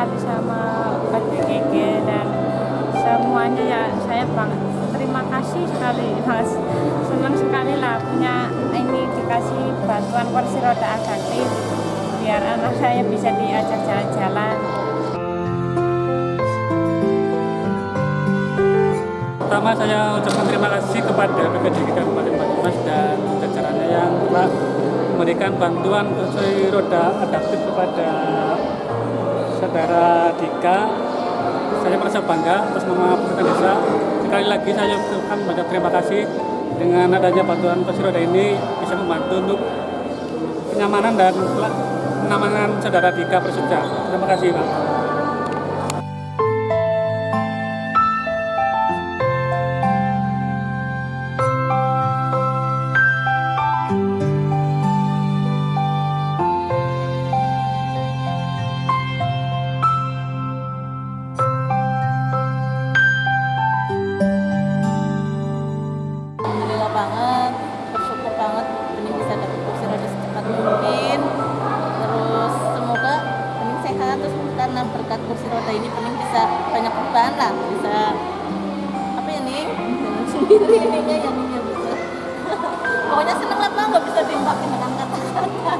sekali sama BGG dan semuanya ya saya bang terima kasih sekali mas. Senang sekali lah punya ini dikasih bantuan kursi roda adaptif biar anak saya bisa diajak jalan-jalan. Pertama saya ucapkan terima kasih kepada BPJG Kabupaten Banyumas dan jajarannya yang telah memberikan bantuan kursi roda adaptif kepada saudara Dika. Saya merasa bangga atas nama pemerintah desa. Sekali lagi saya ucapkan banyak terima kasih dengan adanya bantuan kursi roda ini bisa membantu untuk kenyamanan dan kenyamanan saudara Dika Prasetya. Terima kasih Pak. Banget, bersyukur banget Bening bisa dapat kursi roda secepat mungkin. Terus semoga Bening sehat, terus karena berkat kursi roda ini Bening bisa banyak perubahan lah, bisa apa ya nih sendiri ininya yang bisa. Pokoknya seneng lah nggak bisa diungkapin dengan kata-kata.